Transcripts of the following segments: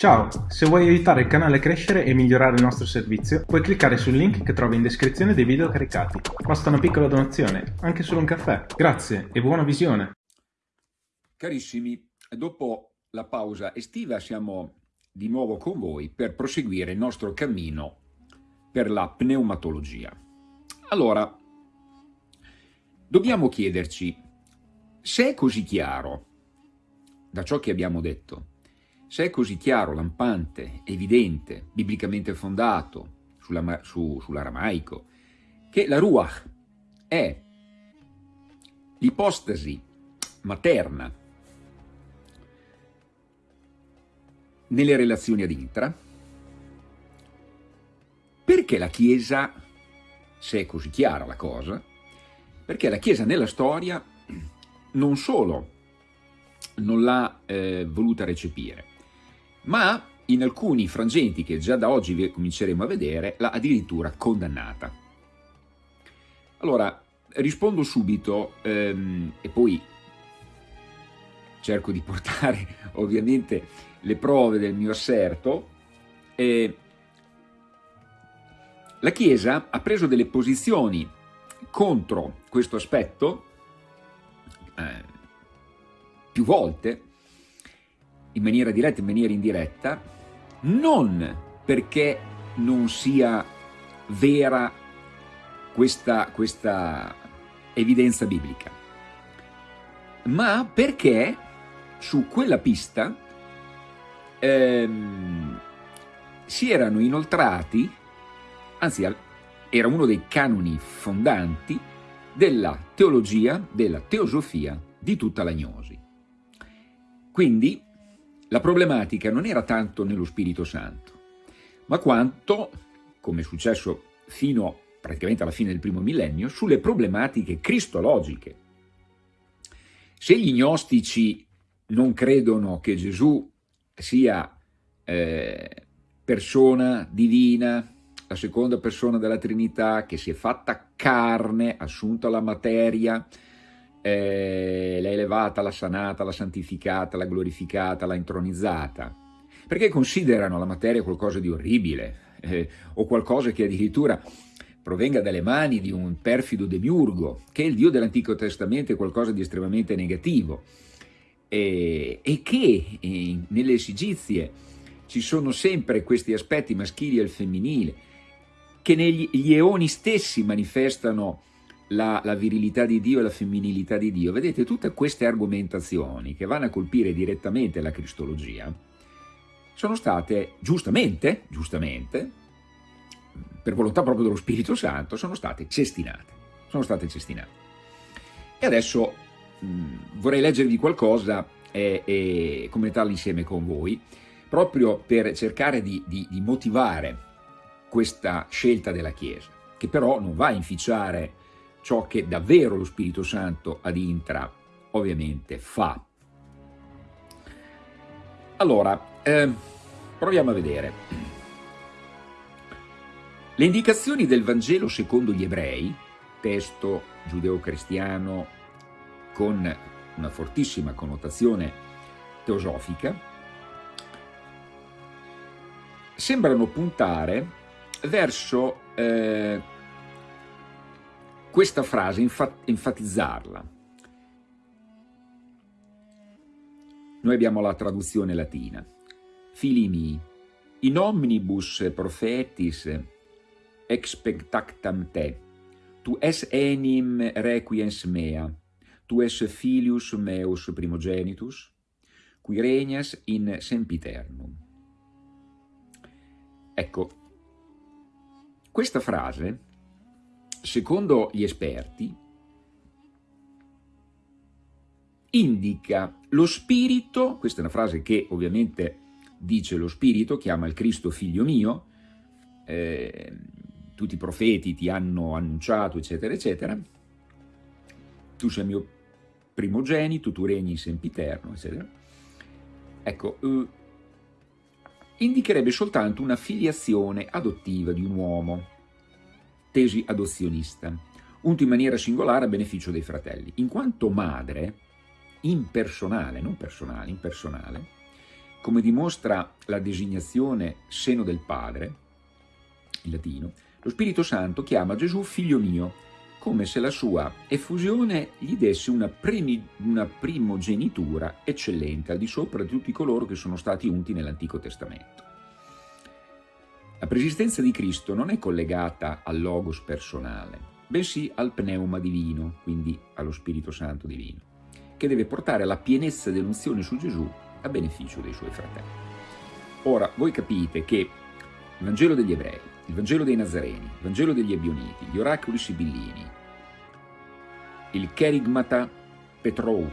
Ciao, se vuoi aiutare il canale a crescere e migliorare il nostro servizio, puoi cliccare sul link che trovi in descrizione dei video caricati. Basta una piccola donazione, anche solo un caffè. Grazie e buona visione! Carissimi, dopo la pausa estiva siamo di nuovo con voi per proseguire il nostro cammino per la pneumatologia. Allora, dobbiamo chiederci se è così chiaro da ciò che abbiamo detto se è così chiaro, lampante, evidente, biblicamente fondato su, sull'aramaico, che la Ruach è l'ipostasi materna nelle relazioni ad intra, perché la Chiesa, se è così chiara la cosa, perché la Chiesa nella storia non solo non l'ha eh, voluta recepire, ma in alcuni frangenti che già da oggi cominceremo a vedere l'ha addirittura condannata. Allora, rispondo subito ehm, e poi cerco di portare ovviamente le prove del mio asserto. Eh, la Chiesa ha preso delle posizioni contro questo aspetto eh, più volte, in maniera diretta in maniera indiretta, non perché non sia vera questa, questa evidenza biblica, ma perché su quella pista ehm, si erano inoltrati, anzi era uno dei canoni fondanti della teologia, della teosofia di tutta la gnosi. Quindi la problematica non era tanto nello Spirito Santo, ma quanto, come è successo fino praticamente alla fine del primo millennio, sulle problematiche cristologiche. Se gli gnostici non credono che Gesù sia eh, persona divina, la seconda persona della Trinità, che si è fatta carne, assunta la materia, eh, l'ha elevata, l'ha sanata, l'ha santificata, l'ha glorificata, l'ha intronizzata, perché considerano la materia qualcosa di orribile eh, o qualcosa che addirittura provenga dalle mani di un perfido demiurgo, che il Dio dell'Antico Testamento è qualcosa di estremamente negativo, e, e che eh, nelle esigizie ci sono sempre questi aspetti maschili e il femminile, che negli eoni stessi manifestano la, la, virilità di Dio e la femminilità di Dio. Vedete, tutte queste argomentazioni che vanno a colpire direttamente la cristologia sono state, giustamente, giustamente, per volontà proprio dello Spirito Santo, sono state cestinate. Sono state cestinate. E adesso mh, vorrei leggervi qualcosa e, e commentarlo insieme con voi, proprio per cercare di, di, di motivare questa scelta della Chiesa, che però non va a inficiare ciò che davvero lo Spirito Santo ad intra ovviamente fa. Allora, eh, proviamo a vedere. Le indicazioni del Vangelo secondo gli ebrei, testo giudeo-cristiano con una fortissima connotazione teosofica, sembrano puntare verso eh, questa frase, enfatizzarla. Noi abbiamo la traduzione latina. Filimi, in omnibus prophetis expectactam te, tu es enim requiens mea, tu es filius meus primogenitus, qui regnas in sempiternum. Ecco, questa frase secondo gli esperti, indica lo spirito, questa è una frase che ovviamente dice lo spirito, chiama il Cristo figlio mio, eh, tutti i profeti ti hanno annunciato, eccetera, eccetera, tu sei mio primogenito, tu regni sempiterno, eccetera. Ecco, eh, indicherebbe soltanto una filiazione adottiva di un uomo, tesi adozionista, unto in maniera singolare a beneficio dei fratelli. In quanto madre, impersonale, non personale, impersonale, come dimostra la designazione seno del Padre, in latino, lo Spirito Santo chiama Gesù figlio mio, come se la sua effusione gli desse una, primi, una primogenitura eccellente al di sopra di tutti coloro che sono stati unti nell'Antico Testamento. La preesistenza di Cristo non è collegata al logos personale, bensì al pneuma divino, quindi allo Spirito Santo divino, che deve portare la pienezza dell'unzione su Gesù a beneficio dei suoi fratelli. Ora, voi capite che il Vangelo degli Ebrei, il Vangelo dei Nazareni, il Vangelo degli Ebioniti, gli oracoli sibillini, il Kerigmata Petrou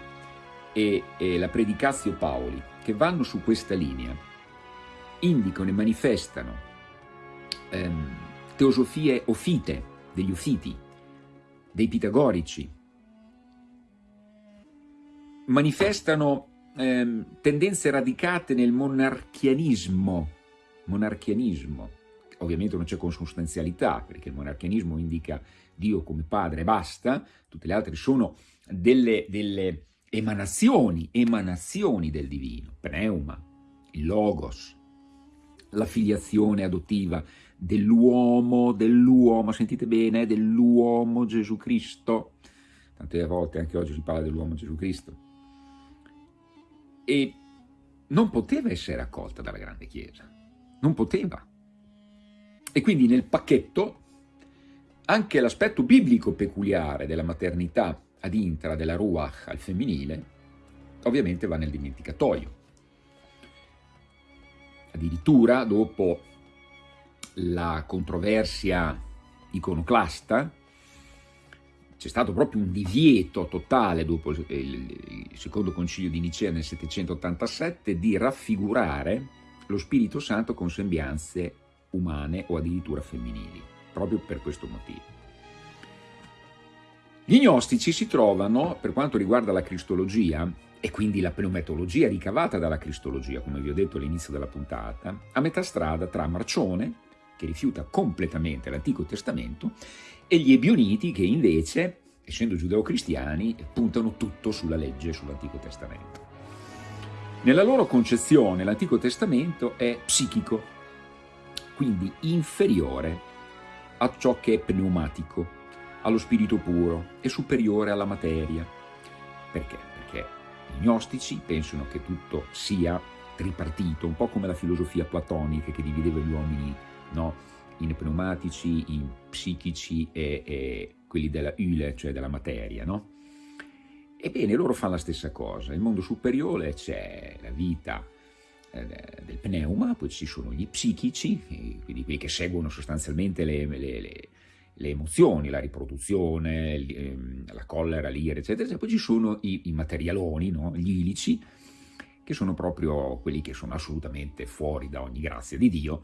e, e la Predicazio Paoli, che vanno su questa linea, indicano e manifestano ehm, teosofie ofite, degli ofiti, dei pitagorici, manifestano ehm, tendenze radicate nel monarchianismo, monarchianismo, ovviamente non c'è consustanzialità, perché il monarchianismo indica Dio come padre e basta, tutte le altre sono delle, delle emanazioni, emanazioni del divino, pneuma, il logos, la filiazione adottiva dell'uomo, dell'uomo, sentite bene, dell'uomo Gesù Cristo, tante volte anche oggi si parla dell'uomo Gesù Cristo, e non poteva essere accolta dalla grande Chiesa, non poteva. E quindi nel pacchetto anche l'aspetto biblico peculiare della maternità ad intra, della ruach al femminile, ovviamente va nel dimenticatoio. Addirittura dopo la controversia iconoclasta, c'è stato proprio un divieto totale dopo il, secondo concilio di Nicea nel 787 di raffigurare lo Spirito Santo con sembianze umane o addirittura femminili, proprio per questo motivo. Gli gnostici si trovano, per quanto riguarda la cristologia, e quindi la pneumatologia ricavata dalla cristologia, come vi ho detto all'inizio della puntata, a metà strada tra Marcione, che rifiuta completamente l'Antico Testamento, e gli Ebioniti che invece, essendo giudeo-cristiani, puntano tutto sulla legge, sull'Antico Testamento. Nella loro concezione l'Antico Testamento è psichico, quindi inferiore a ciò che è pneumatico, allo spirito puro e superiore alla materia. Perché? Perché i gnostici pensano che tutto sia tripartito, un po' come la filosofia platonica che divideva gli uomini no? in pneumatici, in psichici e, e quelli della Yle, cioè della materia, no? Ebbene, loro fanno la stessa cosa. Nel mondo superiore c'è la vita eh, del pneuma, poi ci sono gli psichici, quindi quelli che seguono sostanzialmente le, le, le, le emozioni, la riproduzione, ehm, la collera, l'ira, eccetera, eccetera. Poi ci sono i, i materialoni, no? gli ilici, che sono proprio quelli che sono assolutamente fuori da ogni grazia di Dio,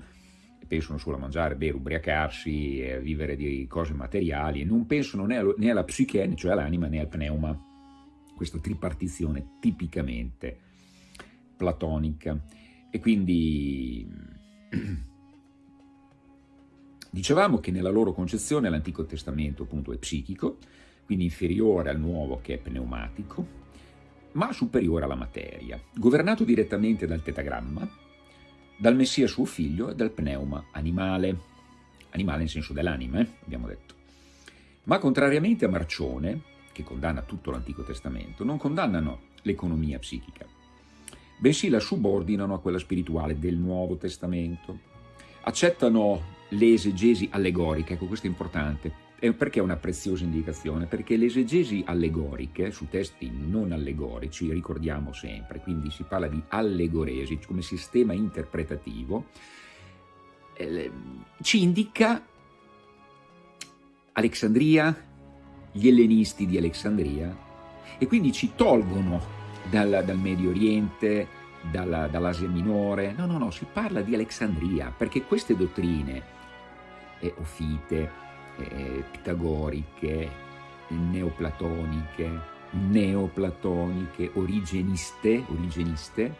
pensano solo a mangiare, bere, ubriacarsi, a vivere di cose materiali e non pensano né, allo, né alla psiche, cioè all'anima, né al pneuma. Questa tripartizione tipicamente platonica. E quindi dicevamo che nella loro concezione l'Antico Testamento appunto è psichico, quindi inferiore al nuovo che è pneumatico, ma superiore alla materia, governato direttamente dal tetagramma, dal Messia suo figlio e dal pneuma animale, animale in senso dell'anima, eh, abbiamo detto. Ma contrariamente a Marcione, che condanna tutto l'Antico Testamento, non condannano l'economia psichica, bensì la subordinano a quella spirituale del Nuovo Testamento. Accettano le esegesi allegoriche, ecco questo è importante, perché è una preziosa indicazione? Perché le esegesi allegoriche su testi non allegorici, ricordiamo sempre, quindi si parla di allegoresi come sistema interpretativo, eh, ci indica Alexandria, gli ellenisti di Alexandria, e quindi ci tolgono dal, dal Medio Oriente, dall'Asia Minore, no, no, no, si parla di Alexandria, perché queste dottrine, eh, Ofite, eh, pitagoriche, neoplatoniche, neoplatoniche, origeniste, origeniste,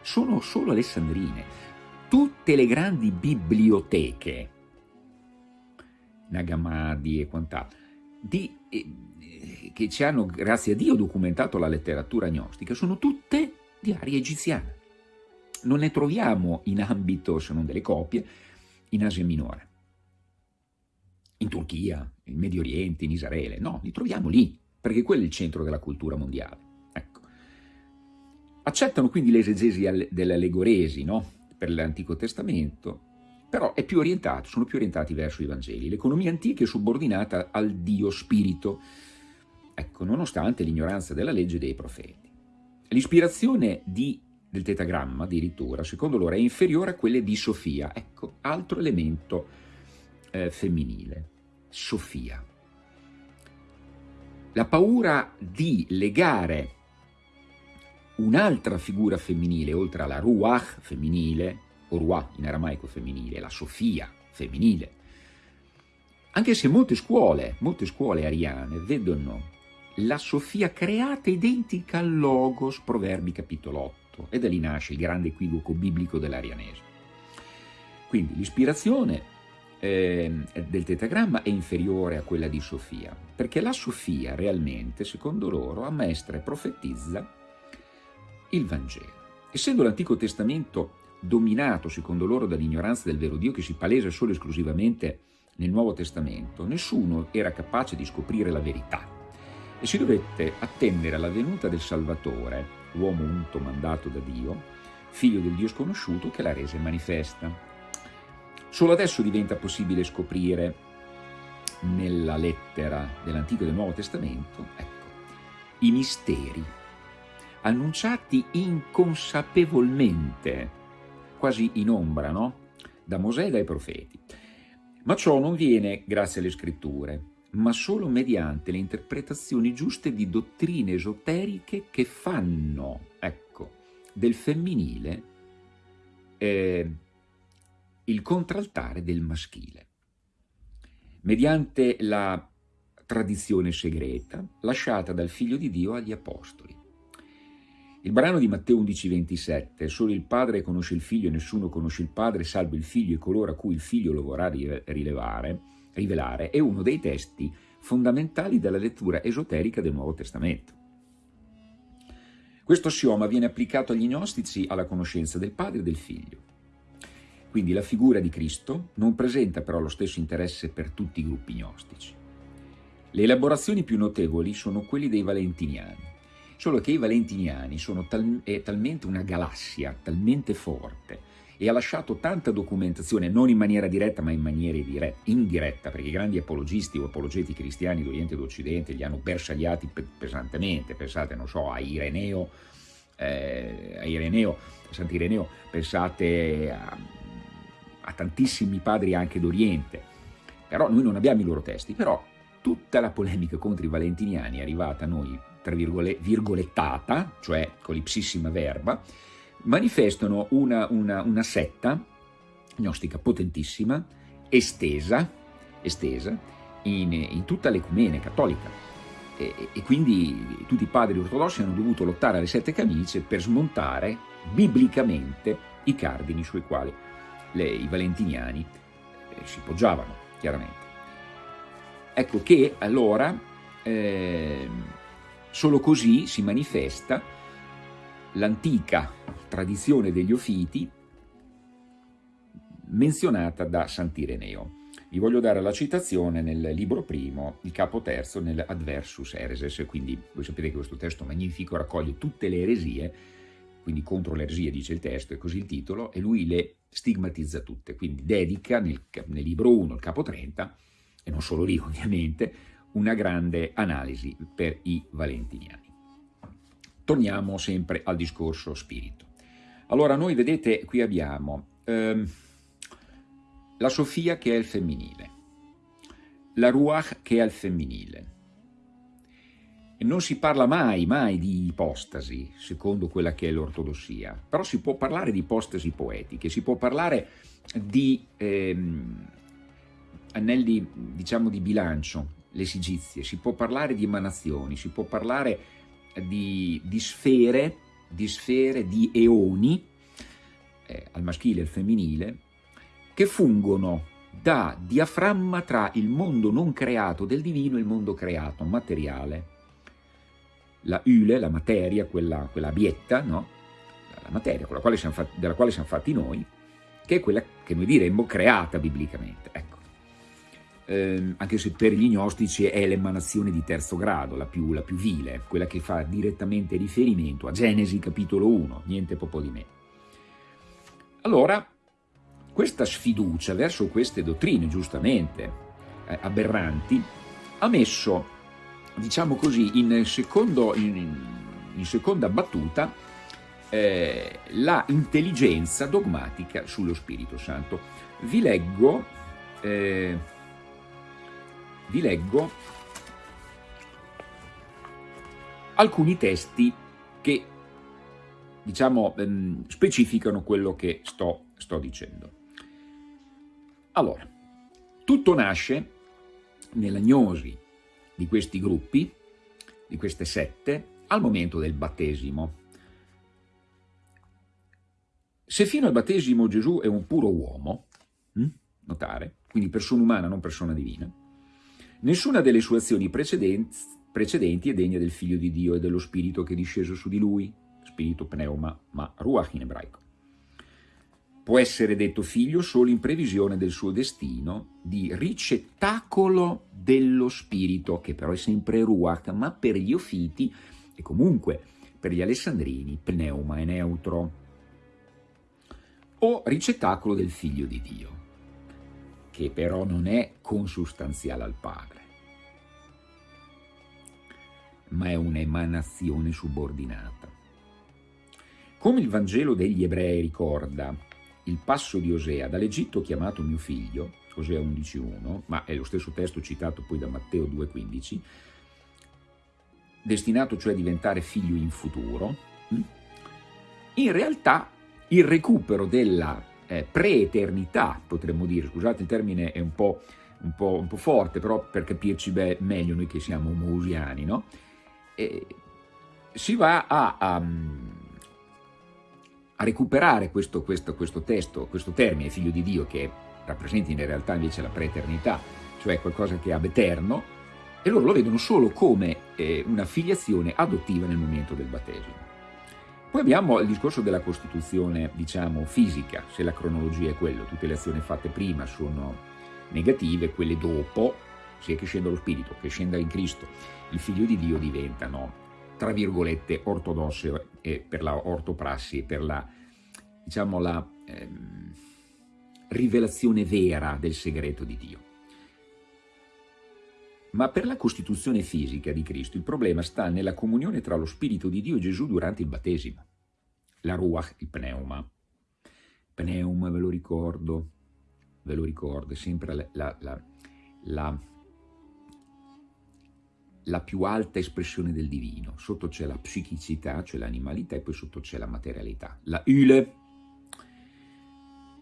sono solo alessandrine. Tutte le grandi biblioteche, Nagamadi e quant'altro, eh, che ci hanno, grazie a Dio, documentato la letteratura gnostica, sono tutte di aria egiziana. non ne troviamo in ambito, se non delle copie, in Asia Minore, in Turchia, in Medio Oriente, in Israele, no, li troviamo lì, perché quello è il centro della cultura mondiale. Ecco. Accettano quindi l'esegesi dell'allegoresi no? per l'Antico Testamento, però più sono più orientati verso i Vangeli. L'economia antica è subordinata al Dio Spirito, ecco, nonostante l'ignoranza della legge dei profeti. L'ispirazione del tetagramma, addirittura, secondo loro, è inferiore a quelle di Sofia. Ecco, altro elemento eh, femminile, Sofia la paura di legare un'altra figura femminile, oltre alla Ruach femminile, o Ruach in aramaico femminile, la Sofia femminile, anche se molte scuole, molte scuole ariane vedono la Sofia creata identica al Logos, Proverbi capitolo 8, e da lì nasce il grande equivoco biblico dell'arianesimo. Quindi l'ispirazione del tetagramma è inferiore a quella di Sofia, perché la Sofia realmente, secondo loro, ammaestra e profetizza il Vangelo. Essendo l'Antico Testamento dominato, secondo loro, dall'ignoranza del vero Dio che si palesa solo e esclusivamente nel Nuovo Testamento, nessuno era capace di scoprire la verità e si dovette attendere alla venuta del Salvatore, uomo unto mandato da Dio, figlio del Dio sconosciuto, che la rese manifesta. Solo adesso diventa possibile scoprire nella lettera dell'Antico e del Nuovo Testamento ecco, i misteri annunciati inconsapevolmente, quasi in ombra, no? da Mosè e dai profeti. Ma ciò non viene grazie alle scritture, ma solo mediante le interpretazioni giuste di dottrine esoteriche che fanno, ecco, del femminile eh, il contraltare del maschile, mediante la tradizione segreta lasciata dal Figlio di Dio agli Apostoli. Il brano di Matteo 11,27, solo il Padre conosce il Figlio e nessuno conosce il Padre, salvo il Figlio e coloro a cui il Figlio lo vorrà rilevare, rivelare, è uno dei testi fondamentali della lettura esoterica del Nuovo Testamento. Questo assioma viene applicato agli gnostici alla conoscenza del Padre e del Figlio. Quindi la figura di Cristo non presenta però lo stesso interesse per tutti i gruppi gnostici. Le elaborazioni più notevoli sono quelli dei valentiniani, solo che i valentiniani sono tal è talmente una galassia, talmente forte, e ha lasciato tanta documentazione, non in maniera diretta ma in maniera indiretta, perché i grandi apologisti o apologeti cristiani d'Oriente e d'Occidente li hanno bersagliati pesantemente, pensate, non so, a Ireneo, eh, a Ireneo, Sant'Ireneo, pensate a a tantissimi padri anche d'Oriente, però noi non abbiamo i loro testi, però tutta la polemica contro i valentiniani è arrivata a noi, tra virgolettata, cioè con l'ipsissima verba, manifestano una, una, una setta gnostica potentissima, estesa, estesa in, in tutta l'ecumene cattolica. E, e, quindi tutti i padri ortodossi hanno dovuto lottare alle sette camicie per smontare biblicamente i cardini sui quali le, i valentiniani eh, si poggiavano, chiaramente. Ecco che allora eh, solo così si manifesta l'antica tradizione degli Ofiti menzionata da Sant'Ireneo. Vi voglio dare la citazione nel libro primo, il capo terzo, nel Adversus Ereses, quindi voi sapete che questo testo magnifico raccoglie tutte le eresie, quindi contro l'eresia dice il testo, è così il titolo, e lui le stigmatizza tutte, quindi dedica nel, nel libro 1, il capo 30, e non solo lì ovviamente, una grande analisi per i valentiniani. Torniamo sempre al discorso spirito. Allora noi vedete qui abbiamo ehm, la Sofia che è il femminile, la Ruach che è il femminile, non si parla mai, mai di ipostasi, secondo quella che è l'ortodossia, però si può parlare di ipostasi poetiche, si può parlare di ehm, anelli, diciamo, di bilancio, le sigizie, si può parlare di emanazioni, si può parlare di, di sfere, di sfere, di eoni, eh, al maschile e al femminile, che fungono da diaframma tra il mondo non creato del divino e il mondo creato, materiale, la Ule, la materia, quella, quella abietta, no? la materia quale fatti, della quale siamo fatti noi, che è quella che noi diremmo creata biblicamente. Ecco. Eh, anche se per gli gnostici è l'emanazione di terzo grado, la più, la più vile, quella che fa direttamente riferimento a Genesi capitolo 1, niente poco di meno. Allora, questa sfiducia verso queste dottrine, giustamente, eh, aberranti, ha messo, diciamo così, in, secondo, in, in seconda battuta eh, la intelligenza dogmatica sullo Spirito Santo. Vi leggo, eh, vi leggo alcuni testi che diciamo, ehm, specificano quello che sto, sto dicendo. Allora, tutto nasce nella gnosi di questi gruppi, di queste sette, al momento del battesimo. Se fino al battesimo Gesù è un puro uomo, hm? notare, quindi persona umana, non persona divina, nessuna delle sue azioni precedenti, precedenti è degna del Figlio di Dio e dello Spirito che è disceso su di lui, spirito pneuma, ma ruach in ebraico. Può essere detto figlio solo in previsione del suo destino di ricettacolo dello spirito, che però è sempre ruach, ma per gli ofiti e comunque per gli alessandrini pneuma è neutro. O ricettacolo del figlio di Dio, che però non è consustanziale al Padre, ma è un'emanazione subordinata. Come il Vangelo degli Ebrei ricorda il passo di Osea, dall'Egitto chiamato mio figlio, Osea 11.1, ma è lo stesso testo citato poi da Matteo 2.15, destinato cioè a diventare figlio in futuro, hm? in realtà il recupero della eh, preeternità, potremmo dire, scusate il termine è un po', un po', un po forte, però per capirci beh, meglio noi che siamo omousiani, no? E si va a, a a recuperare questo, questo, questo testo, questo termine, figlio di Dio, che rappresenta in realtà invece la preeternità, cioè qualcosa che è ab eterno, e loro lo vedono solo come eh, una filiazione adottiva nel momento del battesimo. Poi abbiamo il discorso della Costituzione, diciamo, fisica, se la cronologia è quello, tutte le azioni fatte prima sono negative, quelle dopo, sia che scenda lo Spirito, che scenda in Cristo, il Figlio di Dio diventano tra virgolette, ortodosse e per la ortoprassi, per la, diciamo, la ehm, rivelazione vera del segreto di Dio. Ma per la costituzione fisica di Cristo il problema sta nella comunione tra lo Spirito di Dio e Gesù durante il battesimo. La ruach, il pneuma. Pneuma, ve lo ricordo, ve lo ricordo, è sempre la, la, la, la la più alta espressione del divino. Sotto c'è la psichicità, cioè l'animalità, e poi sotto c'è la materialità, la Yle.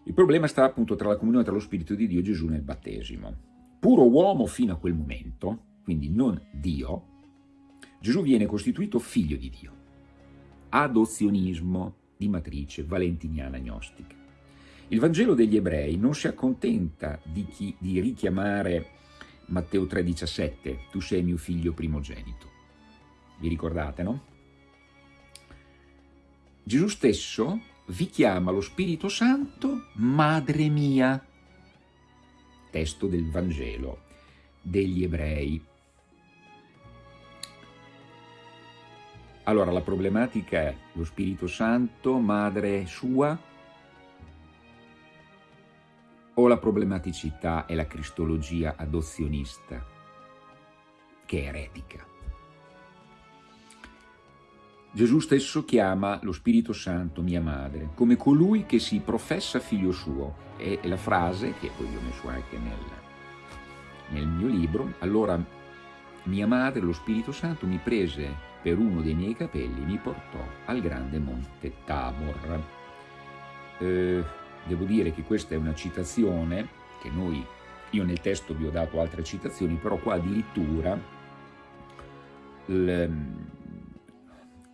Il problema sta appunto tra la comunione tra lo Spirito di Dio e Gesù nel battesimo. Puro uomo fino a quel momento, quindi non Dio, Gesù viene costituito figlio di Dio. Adozionismo di matrice valentiniana gnostica. Il Vangelo degli ebrei non si accontenta di, chi, di richiamare Matteo 3,17, tu sei mio figlio primogenito. Vi ricordate, no? Gesù stesso vi chiama lo Spirito Santo Madre mia, testo del Vangelo degli ebrei. Allora, la problematica è lo Spirito Santo, Madre sua, o la problematicità è la cristologia adozionista, che è eretica. Gesù stesso chiama lo Spirito Santo mia madre, come colui che si professa figlio suo. E la frase, che poi ho messo anche nel, nel mio libro, allora mia madre, lo Spirito Santo, mi prese per uno dei miei capelli mi portò al grande monte Tabor. Eh, Devo dire che questa è una citazione che noi, io nel testo vi ho dato altre citazioni, però qua addirittura l,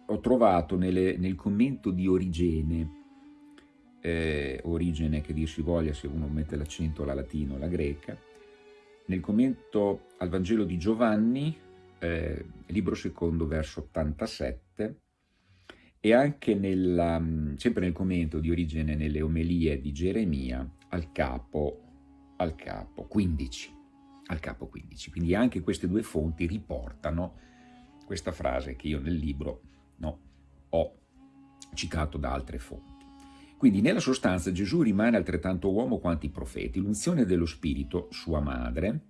ho trovato nelle, nel commento di Origene, eh, Origene che dir si voglia se uno mette l'accento alla latino o alla greca, nel commento al Vangelo di Giovanni, eh, libro secondo, verso 87, e anche nella, sempre nel commento di origine nelle omelie di Geremia al capo, al capo 15. Al capo 15. Quindi anche queste due fonti riportano questa frase che io nel libro no, ho citato da altre fonti. Quindi nella sostanza Gesù rimane altrettanto uomo quanto i profeti. L'unzione dello Spirito, sua madre,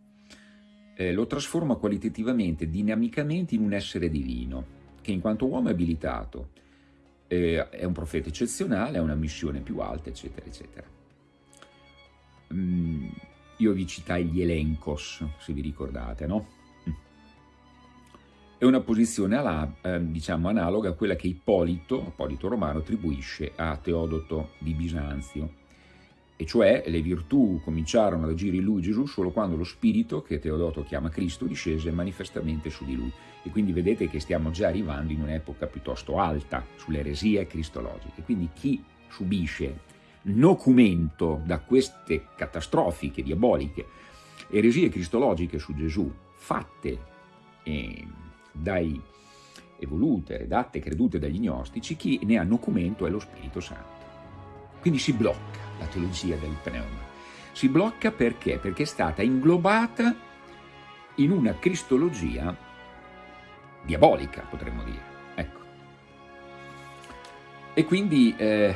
eh, lo trasforma qualitativamente, dinamicamente in un essere divino, che in quanto uomo è abilitato, eh, è un profeta eccezionale, ha una missione più alta, eccetera, eccetera. Mm, io vi citai gli elencos, se vi ricordate, no? È una posizione alla, eh, diciamo, analoga a quella che Ippolito, Ippolito Romano, attribuisce a Teodoto di Bisanzio, e cioè le virtù cominciarono ad agire in lui Gesù solo quando lo spirito, che Teodoto chiama Cristo, discese manifestamente su di lui. E quindi vedete che stiamo già arrivando in un'epoca piuttosto alta sulle eresie cristologiche. Quindi chi subisce nocumento da queste catastrofiche, diaboliche eresie cristologiche su Gesù, fatte eh, dai evolute, redatte, credute dagli gnostici, chi ne ha nocumento è lo Spirito Santo. Quindi si blocca la teologia del pneuma. Si blocca perché? Perché è stata inglobata in una cristologia diabolica, potremmo dire. Ecco. E quindi eh,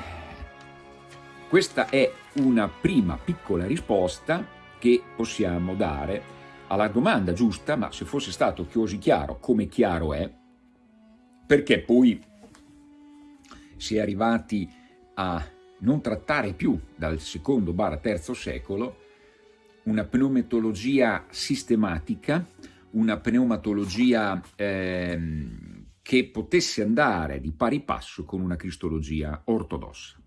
questa è una prima piccola risposta che possiamo dare alla domanda giusta, ma se fosse stato così chiaro come chiaro è, perché poi si è arrivati a non trattare più dal secondo barra terzo secolo una pneumatologia sistematica, una pneumatologia ehm, che potesse andare di pari passo con una cristologia ortodossa.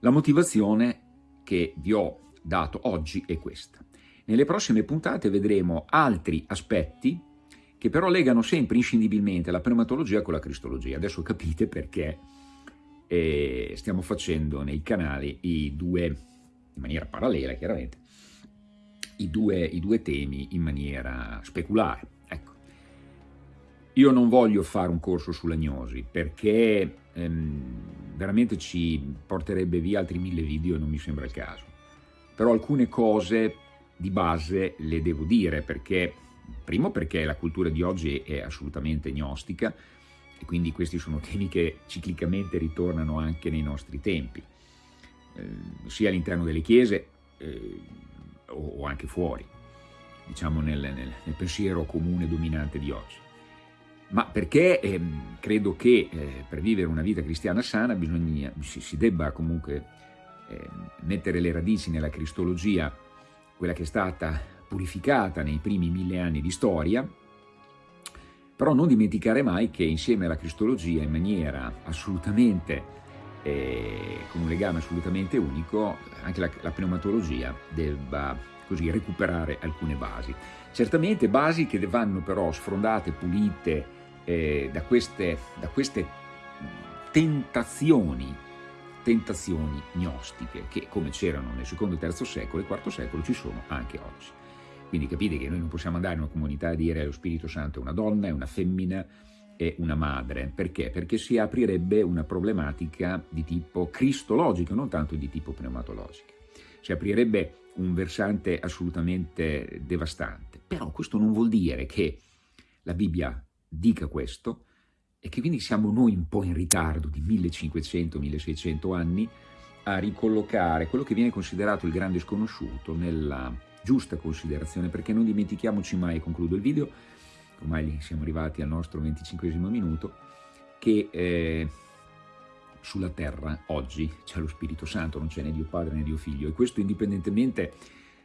La motivazione che vi ho dato oggi è questa. Nelle prossime puntate vedremo altri aspetti che però legano sempre inscindibilmente la pneumatologia con la cristologia. Adesso capite perché e stiamo facendo nei canali i due, in maniera parallela chiaramente, i due, i due temi in maniera speculare. Ecco. Io non voglio fare un corso sull'agnosi perché ehm, veramente ci porterebbe via altri mille video e non mi sembra il caso. Però alcune cose di base le devo dire perché, primo perché la cultura di oggi è assolutamente gnostica, e quindi questi sono temi che ciclicamente ritornano anche nei nostri tempi, eh, sia all'interno delle chiese eh, o, anche fuori, diciamo nel, nel, nel, pensiero comune dominante di oggi. Ma perché eh, credo che eh, per vivere una vita cristiana sana bisogna, si, si debba comunque ehm, mettere le radici nella cristologia, quella che è stata purificata nei primi mille anni di storia, però non dimenticare mai che insieme alla cristologia in maniera assolutamente, eh, con un legame assolutamente unico, anche la, la pneumatologia debba così recuperare alcune basi. Certamente basi che vanno però sfrondate, pulite eh, da, queste, da queste tentazioni, tentazioni gnostiche che come c'erano nel secondo terzo secolo e quarto secolo ci sono anche oggi. Quindi capite che noi non possiamo andare in una comunità a dire lo Spirito Santo è una donna, è una femmina, è una madre. Perché? Perché si aprirebbe una problematica di tipo cristologico, non tanto di tipo pneumatologico. Si aprirebbe un versante assolutamente devastante. Però questo non vuol dire che la Bibbia dica questo e che quindi siamo noi un po' in ritardo di 1500-1600 anni a ricollocare quello che viene considerato il grande sconosciuto nella giusta considerazione, perché non dimentichiamoci mai, concludo il video, ormai siamo arrivati al nostro 25 minuto, che eh, sulla terra oggi c'è lo Spirito Santo, non c'è né Dio Padre né Dio Figlio, e questo indipendentemente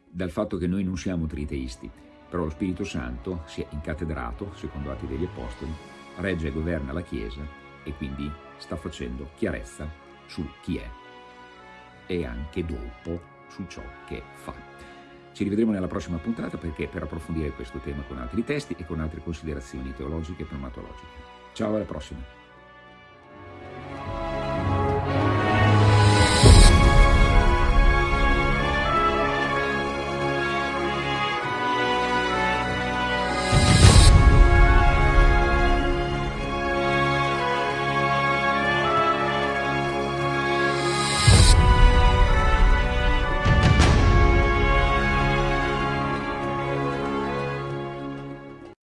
dal fatto che noi non siamo triteisti, però lo Spirito Santo si è incatedrato, secondo Atti degli Apostoli, regge e governa la Chiesa e quindi sta facendo chiarezza su chi è e anche dopo su ciò che fa. Ci rivedremo nella prossima puntata perché per approfondire questo tema con altri testi e con altre considerazioni teologiche e pneumatologiche. Ciao, alla prossima!